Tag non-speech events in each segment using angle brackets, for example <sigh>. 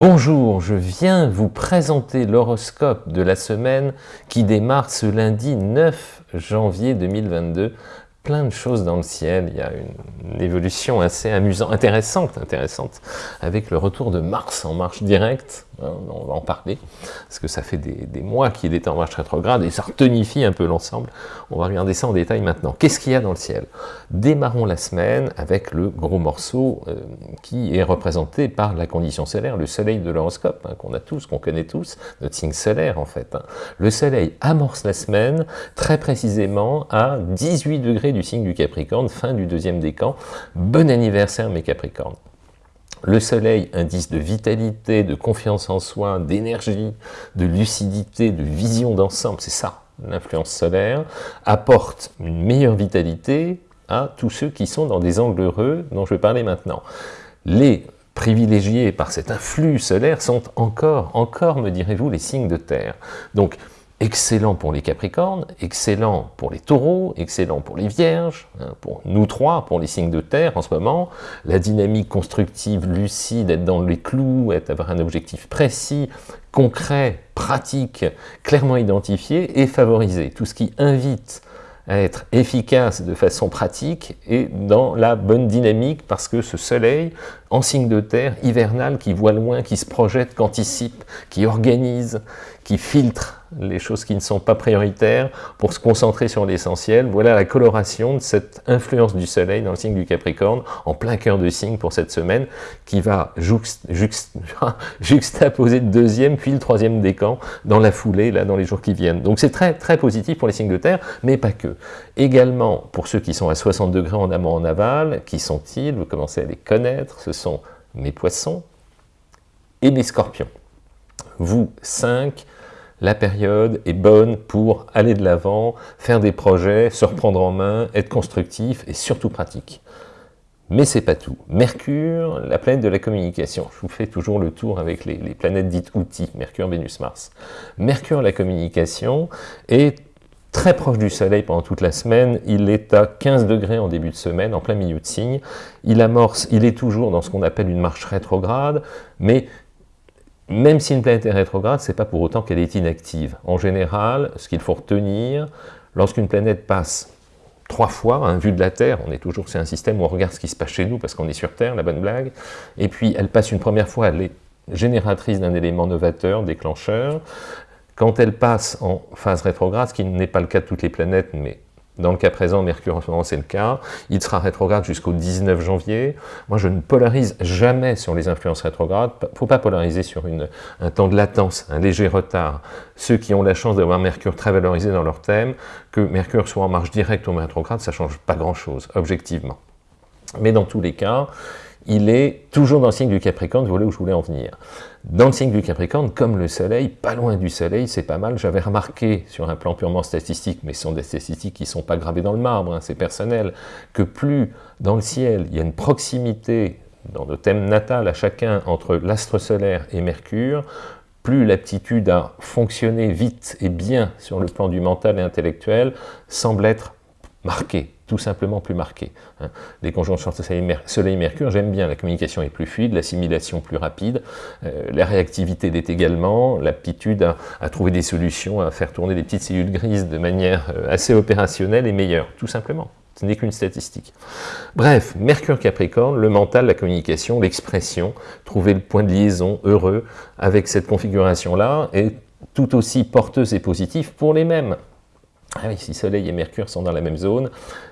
Bonjour, je viens vous présenter l'horoscope de la semaine qui démarre ce lundi 9 janvier 2022 plein de choses dans le ciel, il y a une, évolution assez amusante, intéressante, intéressante, avec le retour de Mars en marche directe, hein, on va en parler, parce que ça fait des, mois qu'il est en marche rétrograde, et ça retonifie un peu l'ensemble, on va regarder ça en détail maintenant. Qu'est-ce qu'il y a dans le ciel? Démarrons la semaine avec le gros morceau euh, qui est représenté par la condition solaire, le soleil de l'horoscope, hein, qu'on a tous, qu'on connaît tous, notre signe solaire en fait. Hein. Le soleil amorce la semaine, très précisément à 18 degrés du du signe du Capricorne, fin du deuxième décan. Bon anniversaire mes Capricornes le soleil, indice de vitalité, de confiance en soi, d'énergie, de lucidité, de vision d'ensemble, c'est ça, l'influence solaire, apporte une meilleure vitalité à tous ceux qui sont dans des angles heureux dont je vais parler maintenant. Les privilégiés par cet influx solaire sont encore, encore me direz-vous, les signes de terre. Donc, excellent pour les Capricornes, excellent pour les Taureaux, excellent pour les Vierges, hein, pour nous trois, pour les signes de terre en ce moment, la dynamique constructive, lucide, être dans les clous, être, avoir un objectif précis, concret, pratique, clairement identifié et favorisé. Tout ce qui invite à être efficace de façon pratique et dans la bonne dynamique parce que ce soleil, en signe de terre, hivernal, qui voit loin, qui se projette, qui anticipe, qui organise, qui filtre les choses qui ne sont pas prioritaires pour se concentrer sur l'essentiel. Voilà la coloration de cette influence du soleil dans le signe du Capricorne, en plein cœur de signe pour cette semaine, qui va <laughs> juxtaposer le deuxième puis le troisième décan dans la foulée, là, dans les jours qui viennent. Donc c'est très très positif pour les signes de terre, mais pas que. Également, pour ceux qui sont à 60 degrés en amont en aval, qui sont-ils? Vous commencez à les connaître, ce sont mes poissons et mes scorpions. Vous, 5, la période est bonne pour aller de l'avant, faire des projets, se reprendre en main, être constructif et surtout pratique. Mais c'est pas tout. Mercure, la planète de la communication. Je vous fais toujours le tour avec les, les planètes dites outils, Mercure, Vénus, Mars. Mercure, la communication, est très proche du Soleil pendant toute la semaine. Il est à 15 degrés en début de semaine, en plein milieu de signe. Il amorce, il est toujours dans ce qu'on appelle une marche rétrograde, mais même si une planète est rétrograde, ce n'est pas pour autant qu'elle est inactive. En général, ce qu'il faut retenir, lorsqu'une planète passe trois fois, hein, vue de la Terre, on est toujours, c'est un système où on regarde ce qui se passe chez nous parce qu'on est sur Terre, la bonne blague, et puis elle passe une première fois, elle est génératrice d'un élément novateur, déclencheur. Quand elle passe en phase rétrograde, ce qui n'est pas le cas de toutes les planètes, mais dans le cas présent, Mercure en ce moment, c'est le cas. Il sera rétrograde jusqu'au 19 janvier. Moi, je ne polarise jamais sur les influences rétrogrades. Il ne faut pas polariser sur un temps de latence, un léger retard. Ceux qui ont la chance d'avoir Mercure très valorisé dans leur thème, que Mercure soit en marche directe ou rétrograde, ça ne change pas grand-chose, objectivement. Mais dans tous les cas, il est toujours dans le signe du Capricorne, voyez où je voulais en venir. Dans le signe du Capricorne, comme le Soleil, pas loin du Soleil, c'est pas mal. J'avais remarqué, sur un plan purement statistique, mais ce sont des statistiques qui ne sont pas gravées dans le marbre, hein, c'est personnel, que plus dans le ciel, il y a une proximité dans le thème natal à chacun entre l'astre solaire et Mercure, plus l'aptitude à fonctionner vite et bien sur le plan du mental et intellectuel semble être marquée tout simplement plus marqué. Hein. Les conjonctions Soleil-Mercure, j'aime bien, la communication est plus fluide, l'assimilation plus rapide, euh, la réactivité l'est également, l'aptitude à, trouver des solutions, à faire tourner des petites cellules grises de manière euh, assez opérationnelle et meilleure, tout simplement. Ce n'est qu'une statistique. Bref, Mercure-Capricorne, le mental, la communication, l'expression, trouver le point de liaison heureux avec cette configuration-là est tout aussi porteuse et positive pour les mêmes. Ah si Soleil et Mercure sont dans la même zone,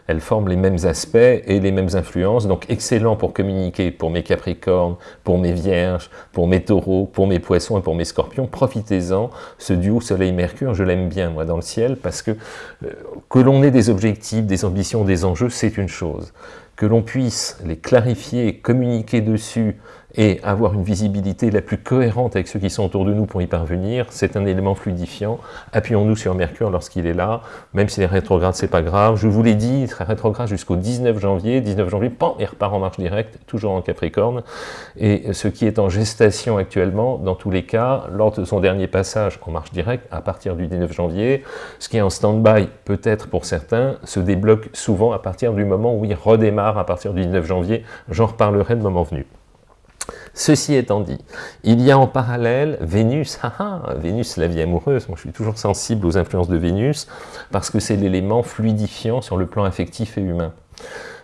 elles forment les mêmes aspects et les mêmes influences, donc excellent pour communiquer pour mes Capricornes, pour mes Vierges, pour mes Taureaux, pour mes Poissons et pour mes Scorpions. Profitez-en, ce duo Soleil-Mercure, je l'aime bien moi dans le ciel, parce que euh, que l'on ait des objectifs, des ambitions, des enjeux, c'est une chose. Que l'on puisse les clarifier, communiquer dessus, et avoir une visibilité la plus cohérente avec ceux qui sont autour de nous pour y parvenir, c'est un élément fluidifiant. Appuyons-nous sur Mercure lorsqu'il est là, même s'il est rétrograde, c'est pas grave. Je vous l'ai dit, il sera rétrograde jusqu'au 19 janvier. 19 janvier, pan, il repart en marche directe, toujours en Capricorne. Et ce qui est en gestation actuellement, dans tous les cas, lors de son dernier passage en marche directe, à partir du 19 janvier, ce qui est en stand-by, peut-être pour certains, se débloque souvent à partir du moment où il redémarre à partir du 19 janvier. J'en reparlerai le moment venu. Ceci étant dit, il y a en parallèle Vénus, <laughs> Vénus, la vie amoureuse, moi je suis toujours sensible aux influences de Vénus, parce que c'est l'élément fluidifiant sur le plan affectif et humain.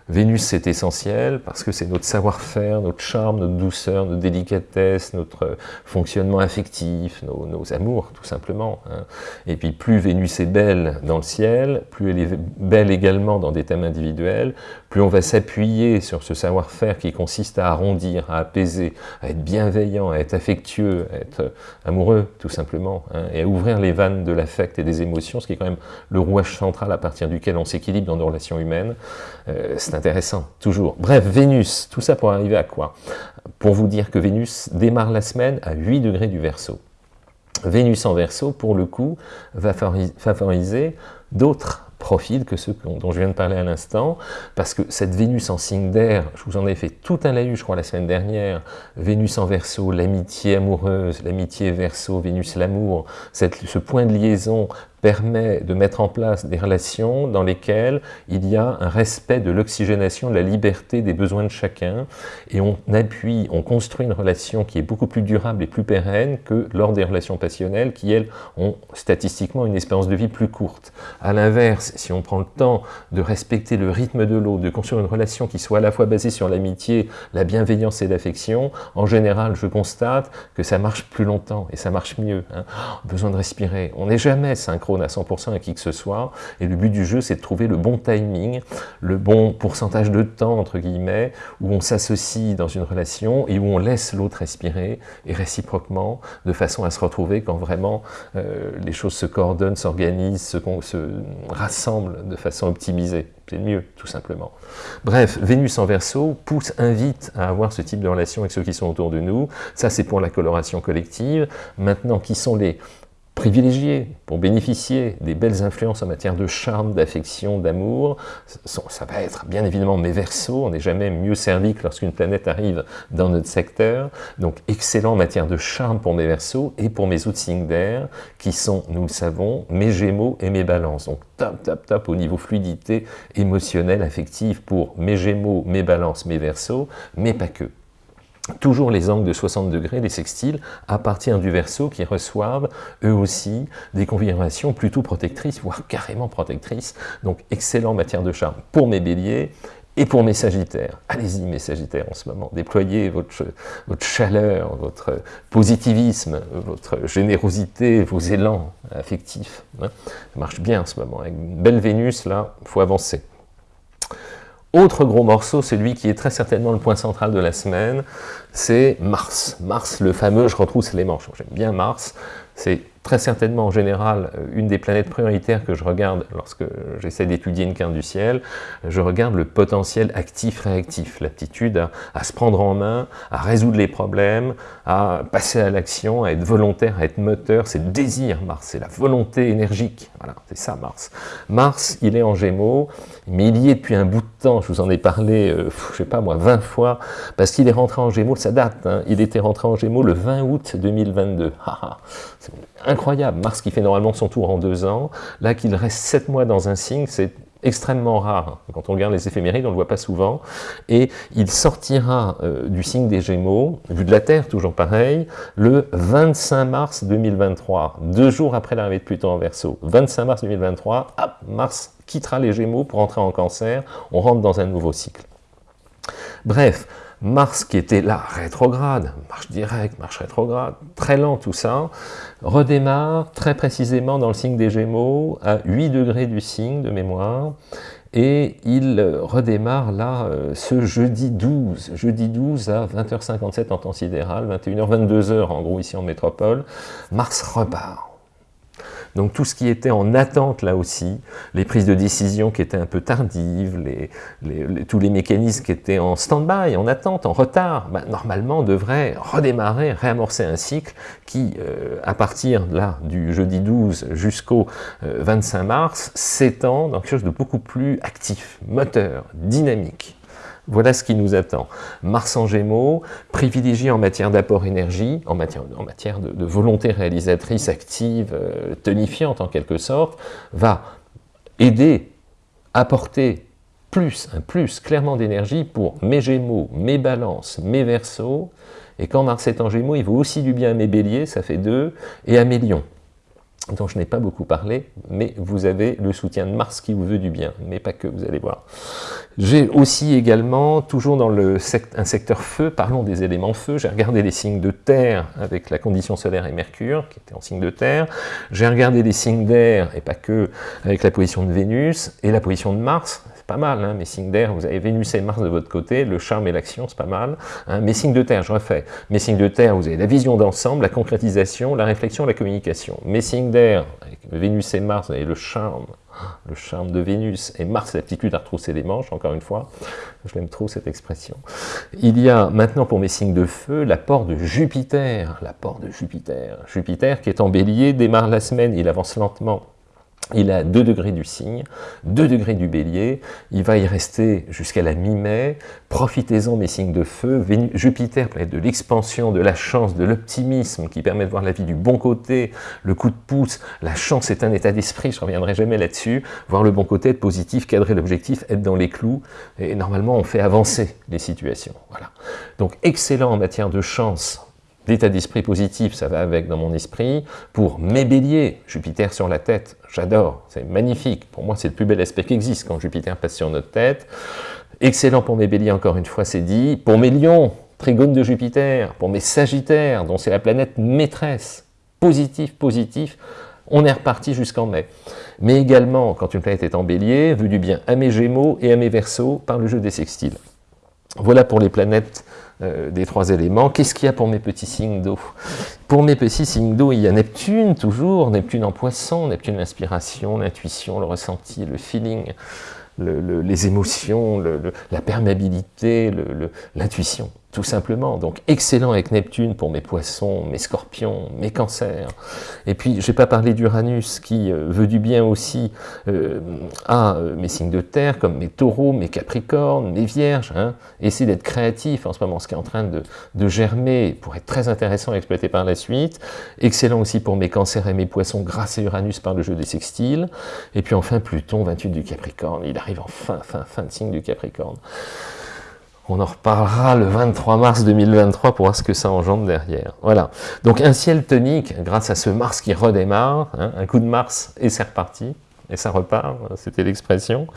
Vénus, c'est essentiel parce que c'est notre savoir-faire, notre charme, notre douceur, notre délicatesse, notre fonctionnement affectif, nos, amours, tout simplement. Hein. Et puis, plus Vénus est belle dans le ciel, plus elle est belle également dans des thèmes individuels, plus on va s'appuyer sur ce savoir-faire qui consiste à arrondir, à apaiser, à être bienveillant, à être affectueux, à être amoureux, tout simplement, hein, et à ouvrir les vannes de l'affect et des émotions, ce qui est quand même le rouage central à partir duquel on s'équilibre dans nos relations humaines. Euh, intéressant, toujours. Bref, Vénus, tout ça pour arriver à quoi? Pour vous dire que Vénus démarre la semaine à 8 degrés du Verseau. Vénus en Verseau, pour le coup, va favoriser d'autres profils que ceux dont je viens de parler à l'instant, parce que cette Vénus en signe d'air, je vous en ai fait tout un laïus, je crois, la semaine dernière, Vénus en Verseau, l'amitié amoureuse, l'amitié Verseau, Vénus l'amour, ce point de liaison permet de mettre en place des relations dans lesquelles il y a un respect de l'oxygénation, de la liberté des besoins de chacun, et on appuie, on construit une relation qui est beaucoup plus durable et plus pérenne que lors des relations passionnelles qui, elles, ont statistiquement une espérance de vie plus courte. À l'inverse, si on prend le temps de respecter le rythme de l'autre, de construire une relation qui soit à la fois basée sur l'amitié, la bienveillance et l'affection, en général, je constate que ça marche plus longtemps et ça marche mieux. Hein. besoin de respirer. On n'est jamais synchro à 100% à qui que ce soit, et le but du jeu, c'est de trouver le bon timing, le bon pourcentage de temps, entre guillemets, où on s'associe dans une relation et où on laisse l'autre respirer, et réciproquement, de façon à se retrouver quand vraiment euh, les choses se coordonnent, s'organisent, se, se rassemblent de façon optimisée. C'est mieux, tout simplement. Bref, Vénus en Verseau pousse, invite à avoir ce type de relation avec ceux qui sont autour de nous. Ça, c'est pour la coloration collective. Maintenant, qui sont les privilégiés pour bénéficier des belles influences en matière de charme, d'affection, d'amour, ça va être bien évidemment mes versos, on n'est jamais mieux servi que lorsqu'une planète arrive dans notre secteur, donc excellent en matière de charme pour mes versos et pour mes autres signes d'air, qui sont, nous le savons, mes gémeaux et mes balances, donc top, top, top au niveau fluidité émotionnelle, affective pour mes gémeaux, mes balances, mes versos, mais pas que toujours les angles de 60 degrés, les sextiles, à partir du verso qui reçoivent eux aussi des configurations plutôt protectrices, voire carrément protectrices, donc excellent en matière de charme pour mes béliers et pour mes sagittaires. Allez-y mes sagittaires en ce moment, déployez votre, votre chaleur, votre positivisme, votre générosité, vos élans affectifs. Hein. Ça marche bien en ce moment, avec une belle Vénus là, il faut avancer. Autre gros morceau, celui qui est très certainement le point central de la semaine, c'est Mars. Mars, le fameux « je retrousse les manches ». J'aime bien Mars, très certainement en général euh, une des planètes prioritaires que je regarde lorsque j'essaie d'étudier une carte du ciel, je regarde le potentiel actif-réactif, l'aptitude à, se prendre en main, à résoudre les problèmes, à passer à l'action, à être volontaire, à être moteur, c'est le désir Mars, c'est la volonté énergique, voilà, c'est ça Mars. Mars, il est en Gémeaux, mais il y est depuis un bout de temps, je vous en ai parlé, euh, je sais pas moi, 20 fois, parce qu'il est rentré en Gémeaux, ça date, hein, il était rentré en Gémeaux le 20 août 2022, c'est incroyable, Mars qui fait normalement son tour en deux ans, là qu'il reste sept mois dans un signe, c'est extrêmement rare. Quand on regarde les éphémérides, on ne le voit pas souvent. Et il sortira euh, du signe des Gémeaux, vu de la Terre, toujours pareil, le 25 mars 2023, deux jours après l'arrivée de Pluton en Verseau. 25 mars 2023, hop, Mars quittera les Gémeaux pour entrer en Cancer, on rentre dans un nouveau cycle. Bref, Mars qui était là, rétrograde, marche directe, marche rétrograde, très lent tout ça, redémarre très précisément dans le signe des Gémeaux, à 8 degrés du signe de mémoire, et il redémarre là euh, ce jeudi 12, jeudi 12 à 20h57 en temps sidéral, 21h, 22h en gros ici en métropole, Mars repart. Donc tout ce qui était en attente là aussi, les prises de décision qui étaient un peu tardives, tous les mécanismes qui étaient en stand-by, en attente, en retard, bah, normalement devraient redémarrer, réamorcer un cycle qui, euh, à partir là du jeudi 12 jusqu'au 25 euh, mars, s'étend dans quelque chose de beaucoup plus actif, moteur, dynamique. Voilà ce qui nous attend. Mars en Gémeaux, privilégié en matière d'apport énergie, en matière, de, volonté réalisatrice active, euh, tonifiante en quelque sorte, va aider, apporter plus, un plus clairement d'énergie pour mes Gémeaux, mes Balances, mes Verseaux, Et quand Mars est en Gémeaux, il vaut aussi du bien à mes béliers, ça fait 2, et à mes lions dont je n'ai pas beaucoup parlé, mais vous avez le soutien de Mars qui vous veut du bien, mais pas que, vous allez voir. J'ai aussi également, toujours dans le un secteur feu, parlons des éléments feu, j'ai regardé les signes de terre avec la condition solaire et Mercure, qui était en signe de terre, j'ai regardé les signes d'air, et pas que, avec la position de Vénus, et la position de Mars, pas mal, hein, mes signes d'air, vous avez Vénus et Mars de votre côté, le charme et l'action, c'est pas mal. Hein. Mes de terre, je refais. Mes signes de terre, vous avez la vision d'ensemble, la concrétisation, la réflexion, la communication. Mes signes d'air, Vénus et Mars, vous avez le charme, le charme de Vénus, et Mars, l'aptitude à retrousser les manches, encore une fois, je l'aime trop cette expression. Il y a maintenant pour mes signes de feu, l'apport de Jupiter, l'apport de Jupiter. Jupiter qui est en bélier, démarre la semaine, il avance lentement il a 2 degrés du signe, 2 degrés du bélier, il va y rester jusqu'à la mi-mai, profitez-en mes signes de feu, Jupiter planète de l'expansion, de la chance, de l'optimisme qui permet de voir la vie du bon côté, le coup de pouce, la chance est un état d'esprit, je ne reviendrai jamais là-dessus, voir le bon côté, être positif, cadrer l'objectif, être dans les clous, et normalement on fait avancer les situations. Voilà. Donc excellent en matière de chance, L'état d'esprit positif, ça va avec dans mon esprit. Pour mes béliers, Jupiter sur la tête, j'adore, c'est magnifique. Pour moi, c'est le plus bel aspect qui existe quand Jupiter passe sur notre tête. Excellent pour mes béliers, encore une fois, c'est dit. Pour mes lions, trigone de Jupiter. Pour mes sagittaires, dont c'est la planète maîtresse. Positif, positif. On est reparti jusqu'en mai. Mais également, quand une planète est en bélier, vu du bien à mes gémeaux et à mes versos par le jeu des sextiles. Voilà pour les planètes euh, des trois éléments. Qu'est-ce qu'il y a pour mes petits signes d'eau? Pour mes petits signes d'eau, il y a Neptune, toujours, Neptune en poisson, Neptune l'inspiration, l'intuition, le ressenti, le feeling, les émotions, la perméabilité, l'intuition tout simplement. Donc excellent avec Neptune pour mes poissons, mes scorpions, mes cancers. Et puis, je n'ai pas parlé d'Uranus qui euh, veut du bien aussi euh, à euh, mes signes de terre, comme mes taureaux, mes capricornes, mes vierges. Hein. Essayez d'être créatif en ce moment, ce qui est en train de, de, germer pour être très intéressant à exploiter par la suite. Excellent aussi pour mes cancers et mes poissons grâce à Uranus par le jeu des sextiles. Et puis enfin, Pluton, 28 du Capricorne. Il arrive en fin, fin, fin de signe du Capricorne. On en reparlera le 23 mars 2023 pour voir ce que ça engendre derrière. Voilà. Donc un ciel tonique, grâce à ce Mars qui redémarre, hein, un coup de Mars et c'est reparti, et ça repart, c'était l'expression.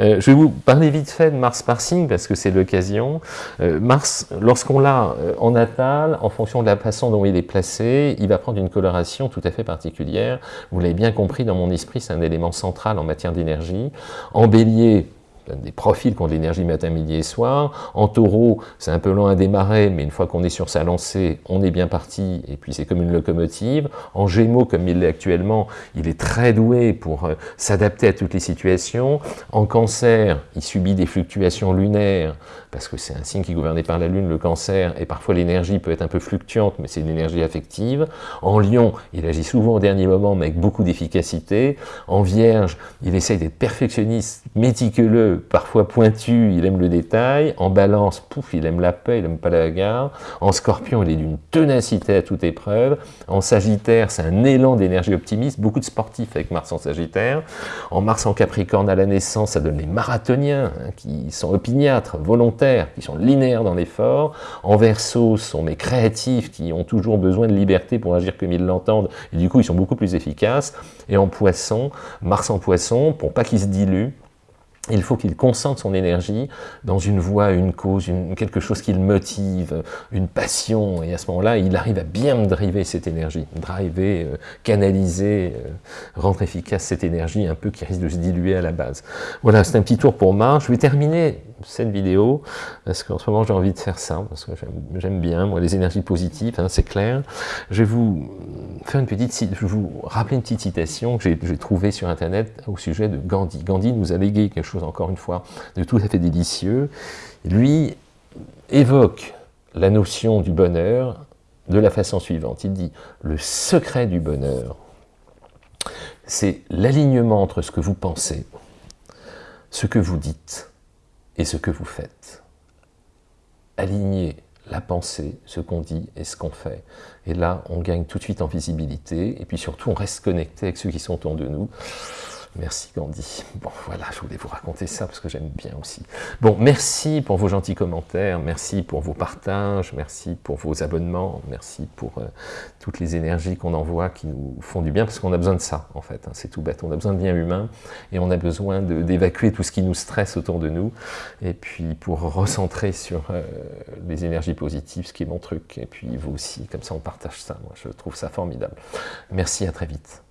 Euh, je vais vous parler vite fait de Mars par signe, parce que c'est l'occasion. Euh, Mars, lorsqu'on l'a euh, en natal, en fonction de la façon dont il est placé, il va prendre une coloration tout à fait particulière. Vous l'avez bien compris, dans mon esprit, c'est un élément central en matière d'énergie. En bélier, des profils qui ont de l'énergie matin, midi et soir. En taureau, c'est un peu lent à démarrer, mais une fois qu'on est sur sa lancée, on est bien parti, et puis c'est comme une locomotive. En gémeaux, comme il l'est actuellement, il est très doué pour euh, s'adapter à toutes les situations. En cancer, il subit des fluctuations lunaires, parce que c'est un signe qui est gouverné par la lune, le cancer, et parfois l'énergie peut être un peu fluctuante, mais c'est une énergie affective. En lion, il agit souvent au dernier moment, mais avec beaucoup d'efficacité. En vierge, il essaye d'être perfectionniste, méticuleux, parfois pointu, il aime le détail. En balance, pouf, il aime la paix, il n'aime pas la gare. En scorpion, il est d'une ténacité à toute épreuve. En sagittaire, c'est un élan d'énergie optimiste. Beaucoup de sportifs avec Mars en sagittaire. En Mars en capricorne à la naissance, ça donne les marathoniens, hein, qui sont opiniâtres, volontaires, qui sont linéaires dans l'effort. En verso, ce sont mes créatifs, qui ont toujours besoin de liberté pour agir comme ils l'entendent. Et du coup, ils sont beaucoup plus efficaces. Et en poisson, Mars en poisson, pour pas qu'ils se diluent, il faut qu'il concentre son énergie dans une voie, une cause, quelque chose qui le motive, une passion, et à ce moment-là, il arrive à bien driver cette énergie, driver, euh, canaliser, euh, rendre efficace cette énergie un peu qui risque de se diluer à la base. Voilà, c'est un petit tour pour Mars. Je vais terminer cette vidéo, parce qu'en ce moment j'ai envie de faire ça, parce que j'aime bien, moi, les énergies positives, hein, c'est clair. Je vous faire une petite, je vais vous rappeler une petite citation que j'ai trouvée sur Internet au sujet de Gandhi. Gandhi nous a légué quelque chose, encore une fois, de tout à fait délicieux. Lui évoque la notion du bonheur de la façon suivante. Il dit, le secret du bonheur, c'est l'alignement entre ce que vous pensez, ce que vous dites, et ce que vous faites. Aligner la pensée, ce qu'on dit et ce qu'on fait. Et là, on gagne tout de suite en visibilité, et puis surtout, on reste connecté avec ceux qui sont autour de nous. Merci Gandhi. Bon, voilà, je voulais vous raconter ça parce que j'aime bien aussi. Bon, merci pour vos gentils commentaires, merci pour vos partages, merci pour vos abonnements, merci pour euh, toutes les énergies qu'on envoie qui nous font du bien, parce qu'on a besoin de ça, en fait. Hein, c'est tout bête. On a besoin de bien humain et on a besoin d'évacuer tout ce qui nous stresse autour de nous, et puis pour recentrer sur euh, les énergies positives, ce qui est mon truc, et puis vous aussi, comme ça on partage ça. Moi, je trouve ça formidable. Merci, à très vite.